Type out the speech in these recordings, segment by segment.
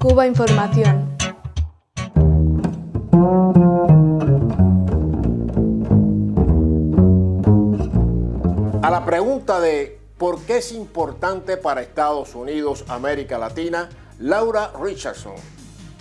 Cuba Información. A la pregunta de ¿por qué es importante para Estados Unidos América Latina? Laura Richardson,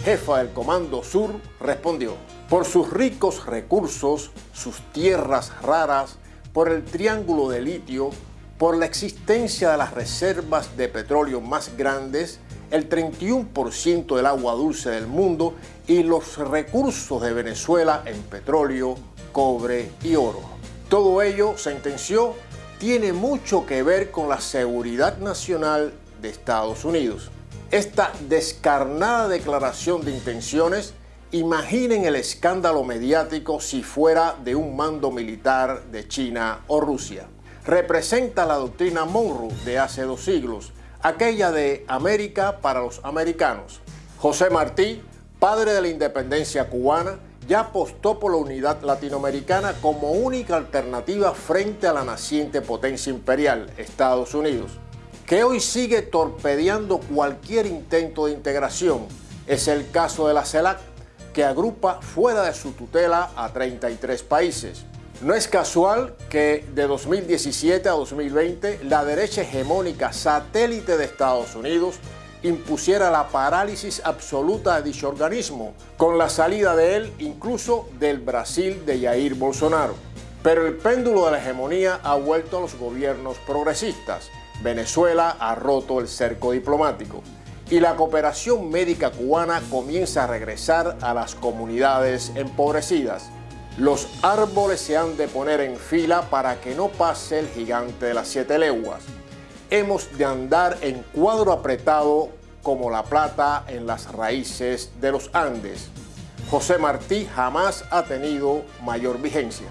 jefa del Comando Sur, respondió por sus ricos recursos, sus tierras raras, por el triángulo de litio, por la existencia de las reservas de petróleo más grandes, el 31% del agua dulce del mundo y los recursos de Venezuela en petróleo, cobre y oro. Todo ello, sentenció, tiene mucho que ver con la seguridad nacional de Estados Unidos. Esta descarnada declaración de intenciones, imaginen el escándalo mediático si fuera de un mando militar de China o Rusia. Representa la doctrina Monroe de hace dos siglos, aquella de América para los americanos. José Martí, padre de la independencia cubana, ya apostó por la unidad latinoamericana como única alternativa frente a la naciente potencia imperial, Estados Unidos, que hoy sigue torpedeando cualquier intento de integración. Es el caso de la CELAC, que agrupa fuera de su tutela a 33 países. No es casual que de 2017 a 2020 la derecha hegemónica satélite de Estados Unidos impusiera la parálisis absoluta de dicho organismo, con la salida de él incluso del Brasil de Jair Bolsonaro. Pero el péndulo de la hegemonía ha vuelto a los gobiernos progresistas. Venezuela ha roto el cerco diplomático y la cooperación médica cubana comienza a regresar a las comunidades empobrecidas. Los árboles se han de poner en fila para que no pase el gigante de las siete leguas hemos de andar en cuadro apretado como la plata en las raíces de los Andes. José Martí jamás ha tenido mayor vigencia.